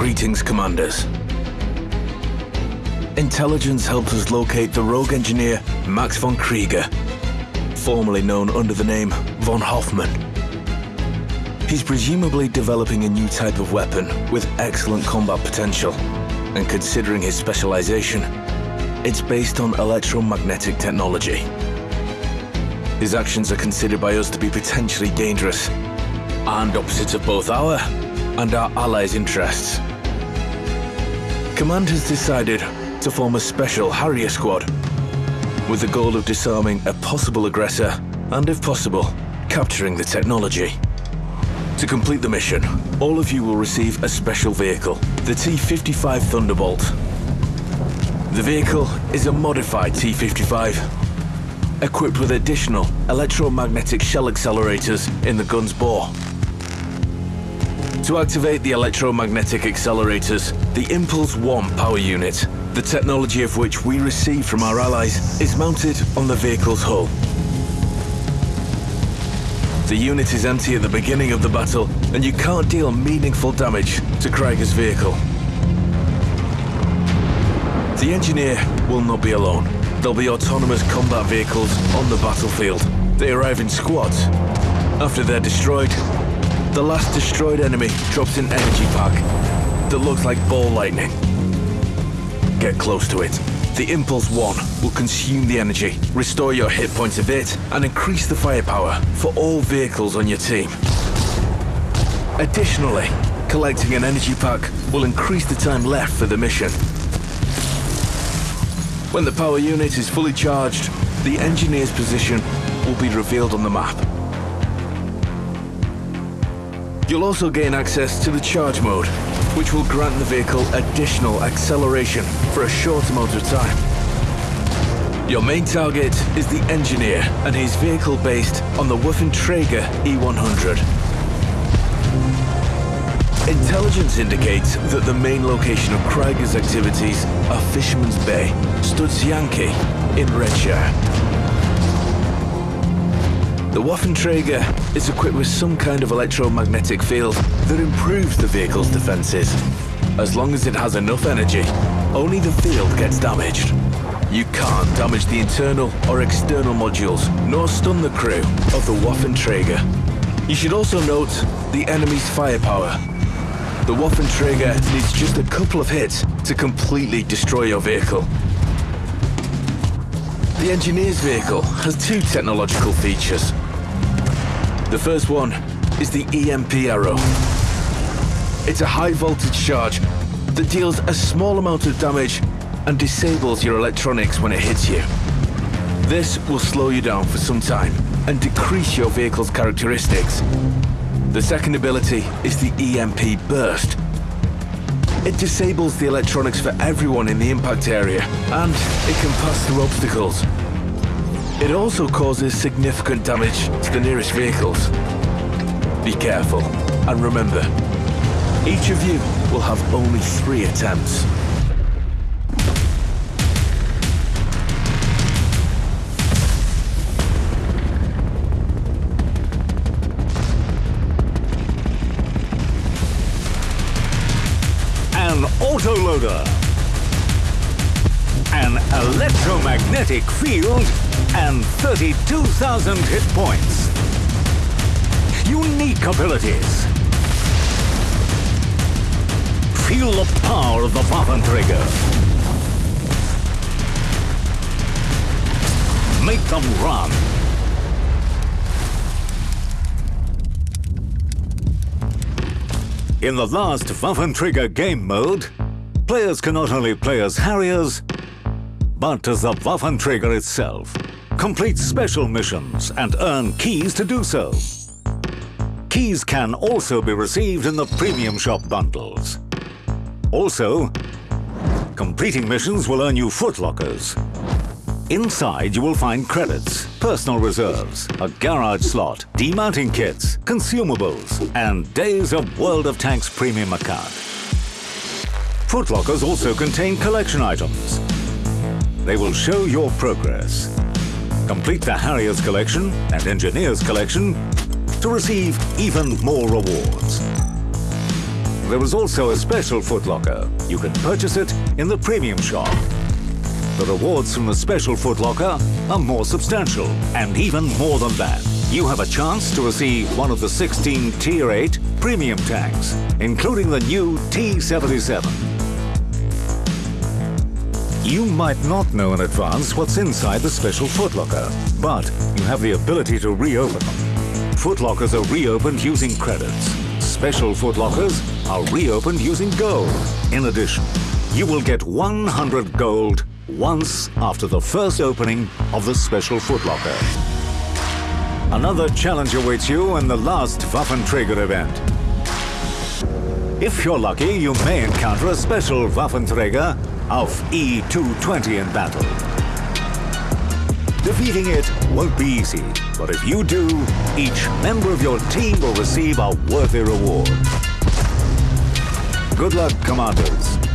Greetings, Commanders. Intelligence helped us locate the rogue engineer Max von Krieger, formerly known under the name von Hoffman. He's presumably developing a new type of weapon with excellent combat potential, and considering his specialization, it's based on electromagnetic technology. His actions are considered by us to be potentially dangerous, and opposites of both our and our allies' interests. Command has decided to form a special Harrier squad with the goal of disarming a possible aggressor and, if possible, capturing the technology. To complete the mission, all of you will receive a special vehicle, the T-55 Thunderbolt. The vehicle is a modified T-55, equipped with additional electromagnetic shell accelerators in the gun's bore. To activate the electromagnetic accelerators, the Impulse 1 power unit, the technology of which we receive from our allies, is mounted on the vehicle's hull. The unit is empty at the beginning of the battle, and you can't deal meaningful damage to Krieger's vehicle. The engineer will not be alone. There'll be autonomous combat vehicles on the battlefield. They arrive in squads. After they're destroyed, the last destroyed enemy drops an energy pack that looks like ball lightning. Get close to it. The Impulse 1 will consume the energy, restore your hit points a bit, and increase the firepower for all vehicles on your team. Additionally, collecting an energy pack will increase the time left for the mission. When the power unit is fully charged, the engineer's position will be revealed on the map. You'll also gain access to the charge mode, which will grant the vehicle additional acceleration for a short amount of time. Your main target is the engineer and his vehicle based on the Waffenträger E100. Intelligence indicates that the main location of Krieger's activities are Fisherman's Bay, Studzianki, in Redshire. The Waffenträger is equipped with some kind of electromagnetic field that improves the vehicle's defenses. As long as it has enough energy, only the field gets damaged. You can't damage the internal or external modules, nor stun the crew of the Waffenträger. You should also note the enemy's firepower. The Waffenträger needs just a couple of hits to completely destroy your vehicle. The engineer's vehicle has two technological features. The first one is the EMP arrow. It's a high voltage charge that deals a small amount of damage and disables your electronics when it hits you. This will slow you down for some time and decrease your vehicle's characteristics. The second ability is the EMP burst. It disables the electronics for everyone in the impact area, and it can pass through obstacles. It also causes significant damage to the nearest vehicles. Be careful, and remember, each of you will have only three attempts. Autoloader. An electromagnetic field and 32,000 hit points. Unique abilities. Feel the power of the Waffenträger. Make them run. In the last Waffenträger game mode, players can not only play as Harriers, but as the Waffenträger itself. Complete special missions and earn keys to do so. Keys can also be received in the Premium Shop bundles. Also, completing missions will earn you footlockers. Inside you will find credits, personal reserves, a garage slot, demounting kits, consumables, and days of World of Tanks premium account. Footlockers also contain collection items. They will show your progress. Complete the Harriers collection and Engineers collection to receive even more rewards. there is also a special footlocker. You can purchase it in the premium shop. The rewards from the special footlocker are more substantial, and even more than that. You have a chance to receive one of the 16 Tier 8 premium tanks, including the new T-77. You might not know in advance what's inside the special footlocker, but you have the ability to reopen them. Footlockers are reopened using credits. Special footlockers are reopened using gold. In addition, you will get 100 gold once after the first opening of the special footlocker. Another challenge awaits you in the last Waffenträger event. If you're lucky, you may encounter a special Waffenträger of E220 in battle. Defeating it won't be easy, but if you do, each member of your team will receive a worthy reward. Good luck, Commanders.